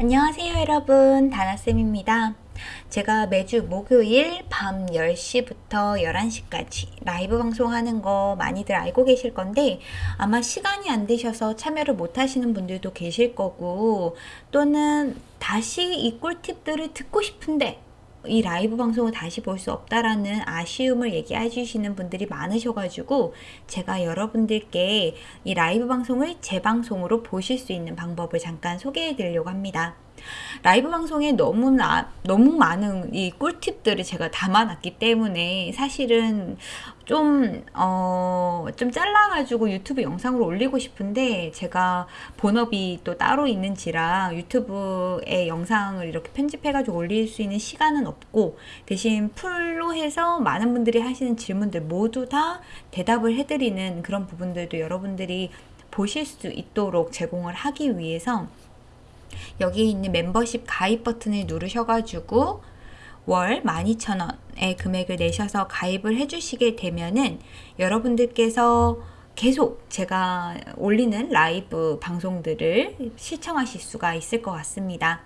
안녕하세요 여러분. 다나쌤입니다. 제가 매주 목요일 밤 10시부터 11시까지 라이브 방송하는 거 많이들 알고 계실 건데 아마 시간이 안 되셔서 참여를 못 하시는 분들도 계실 거고 또는 다시 이 꿀팁들을 듣고 싶은데 이 라이브 방송을 다시 볼 수 없다라는 아쉬움을 얘기해 주시는 분들이 많으셔가지고 제가 여러분들께 이 라이브 방송을 재방송으로 보실 수 있는 방법을 잠깐 소개해 드리려고 합니다. 라이브 방송에 너무나 너무 많은 이 꿀팁들을 제가 담아놨기 때문에 사실은 좀, 어, 좀 잘라가지고 유튜브 영상으로 올리고 싶은데 제가 본업이 또 따로 있는지라 유튜브에 영상을 이렇게 편집해가지고 올릴 수 있는 시간은 없고 대신 풀로 해서 많은 분들이 하시는 질문들 모두 다 대답을 해드리는 그런 부분들도 여러분들이 보실 수 있도록 제공을 하기 위해서 여기에 있는 멤버십 가입 버튼을 누르셔가지고 월 12,000원의 금액을 내셔서 가입을 해주시게 되면은 여러분들께서 계속 제가 올리는 라이브 방송들을 시청하실 수가 있을 것 같습니다.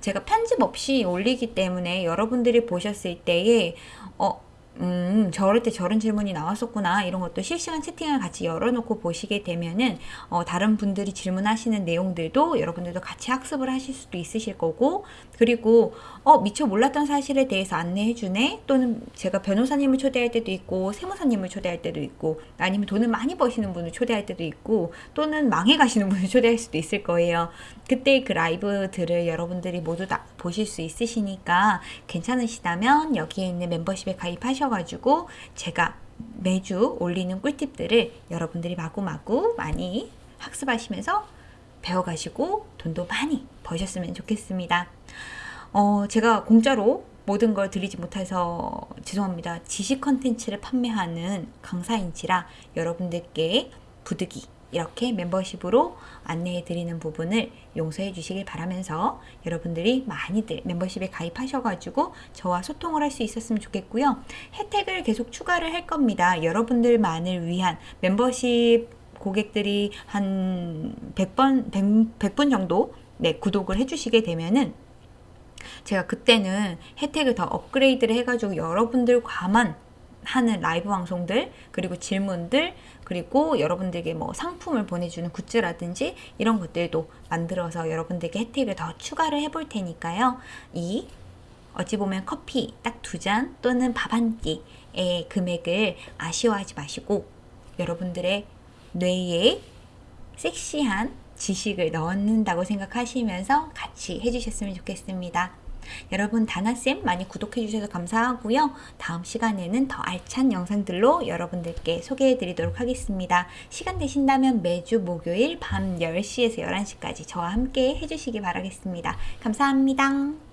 제가 편집 없이 올리기 때문에 여러분들이 보셨을 때에 어, 음, 저럴 때 저런 질문이 나왔었구나. 이런 것도 실시간 채팅을 같이 열어놓고 보시게 되면은, 어, 다른 분들이 질문하시는 내용들도 여러분들도 같이 학습을 하실 수도 있으실 거고, 그리고, 어, 미처 몰랐던 사실에 대해서 안내해 주네? 또는 제가 변호사님을 초대할 때도 있고, 세무사님을 초대할 때도 있고, 아니면 돈을 많이 버시는 분을 초대할 때도 있고, 또는 망해 가시는 분을 초대할 수도 있을 거예요. 그때 그 라이브들을 여러분들이 모두 다 보실 수 있으시니까 괜찮으시다면 여기에 있는 멤버십에 가입하셔 하셔가지고 제가 매주 올리는 꿀팁들을 여러분들이 마구마구 많이 학습하시면서 배워가시고 돈도 많이 버셨으면 좋겠습니다. 어, 제가 공짜로 모든 걸 드리지 못해서 죄송합니다. 지식 컨텐츠를 판매하는 강사인지라 여러분들께 부득이 이렇게 멤버십으로 안내해 드리는 부분을 용서해 주시길 바라면서 여러분들이 많이들 멤버십에 가입하셔가지고 저와 소통을 할 수 있었으면 좋겠고요. 혜택을 계속 추가를 할 겁니다. 여러분들만을 위한 멤버십 고객들이 한 100번, 100, 100분 정도 네, 구독을 해주시게 되면은 제가 그때는 혜택을 더 업그레이드를 해가지고 여러분들과만 하는 라이브 방송들 그리고 질문들 그리고 여러분들에게 뭐 상품을 보내주는 굿즈라든지 이런 것들도 만들어서 여러분들에게 혜택을 더 추가를 해볼 테니까요. 이 어찌 보면 커피 딱 두 잔 또는 밥 한 끼의 금액을 아쉬워하지 마시고 여러분들의 뇌에 섹시한 지식을 넣는다고 생각하시면서 같이 해주셨으면 좋겠습니다. 여러분 다나쌤 많이 구독해 주셔서 감사하고요. 다음 시간에는 더 알찬 영상들로 여러분들께 소개해 드리도록 하겠습니다. 시간 되신다면 매주 목요일 밤 10시에서 11시까지 저와 함께 해주시기 바라겠습니다. 감사합니다.